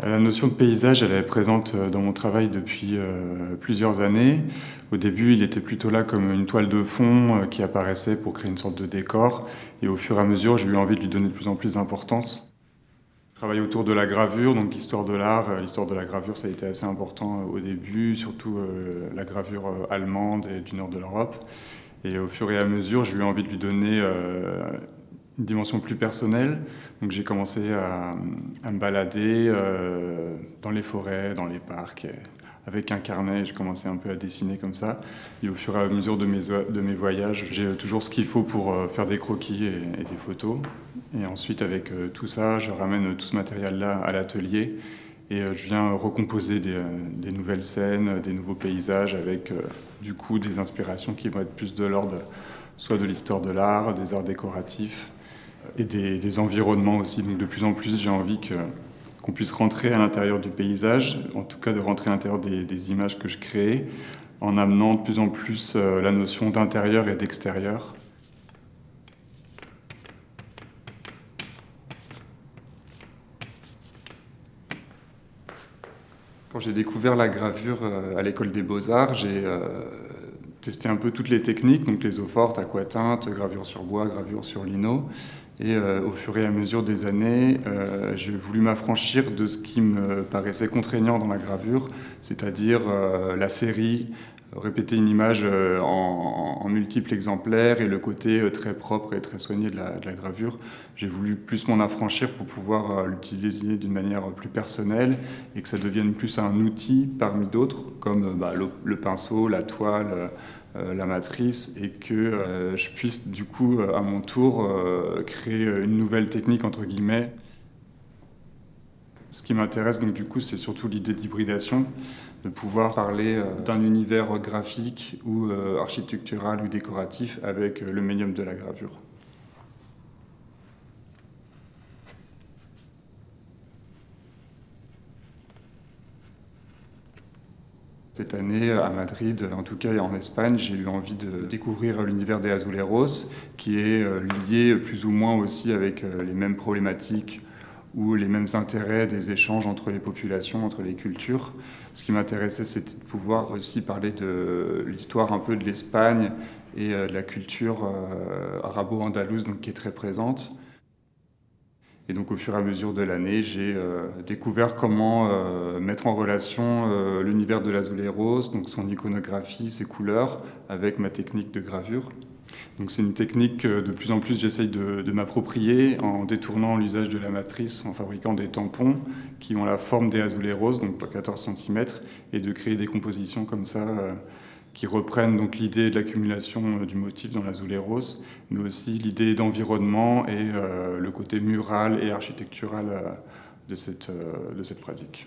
La notion de paysage, elle est présente dans mon travail depuis euh, plusieurs années. Au début, il était plutôt là comme une toile de fond euh, qui apparaissait pour créer une sorte de décor. Et au fur et à mesure, j'ai eu envie de lui donner de plus en plus d'importance. Je travaille autour de la gravure, donc l'histoire de l'art. Euh, l'histoire de la gravure, ça a été assez important au début, surtout la gravure allemande et du nord de l'Europe. Et au fur et à mesure, j'ai eu envie de lui donner une dimension plus personnelle. Donc j'ai commencé à, me balader euh, dans les forêts, dans les parcs, avec un carnet, j'ai commencé un peu à dessiner comme ça. Et au fur et à mesure de mes, de mes voyages, j'ai toujours ce qu'il faut pour euh, faire des croquis et, des photos. Et ensuite, avec euh, tout ça, je ramène tout ce matériel-là à l'atelier et je viens recomposer des, des, nouvelles scènes, des nouveaux paysages avec du coup des inspirations qui vont être plus de l'ordre soit de l'histoire de l'art, des arts décoratifs, et des, environnements aussi. Donc de plus en plus, j'ai envie qu'on puisse rentrer à l'intérieur du paysage, en tout cas de rentrer à l'intérieur des, images que je crée, en amenant de plus en plus euh, la notion d'intérieur et d'extérieur. Quand j'ai découvert la gravure euh, à l'école des beaux-arts, j'ai euh, testé un peu toutes les techniques, donc les eaux fortes, aquatinte, gravure sur bois, gravure sur lino. Et euh, au fur et à mesure des années, euh, j'ai voulu m'affranchir de ce qui me paraissait contraignant dans la gravure, c'est-à-dire euh, la série, répéter une image en, multiples exemplaires et le côté très propre et très soigné de la, gravure. J'ai voulu plus m'en affranchir pour pouvoir l'utiliser d'une manière plus personnelle et que ça devienne plus un outil parmi d'autres, comme bah, le, pinceau, la toile, la matrice et que euh, je puisse du coup euh, à mon tour créer une nouvelle technique entre guillemets. Ce qui m'intéresse donc du coup c'est surtout l'idée d'hybridation, de pouvoir parler d'un univers graphique ou architectural ou décoratif avec le médium de la gravure. Cette année, à Madrid, en tout cas en Espagne, j'ai eu envie de découvrir l'univers des Azuleros, qui est euh, lié plus ou moins aussi avec euh, les mêmes problématiques ou les mêmes intérêts des échanges entre les populations, entre les cultures. Ce qui m'intéressait, c'était de pouvoir aussi parler de l'histoire un peu de l'Espagne et euh, de la culture arabo-andalouse qui est très présente. Et donc au fur et à mesure de l'année, j'ai euh, découvert comment euh, mettre en relation euh, l'univers de l'azuleros, donc son iconographie, ses couleurs, avec ma technique de gravure. Donc c'est une technique que de plus en plus j'essaye de, m'approprier en détournant l'usage de la matrice, en fabriquant des tampons qui ont la forme des azuleros, donc 14 cm, et de créer des compositions comme ça qui reprennent donc l'idée de l'accumulation euh, du motif dans l'azuleros, mais aussi l'idée d'environnement et euh, le côté mural et architectural euh, de cette pratique.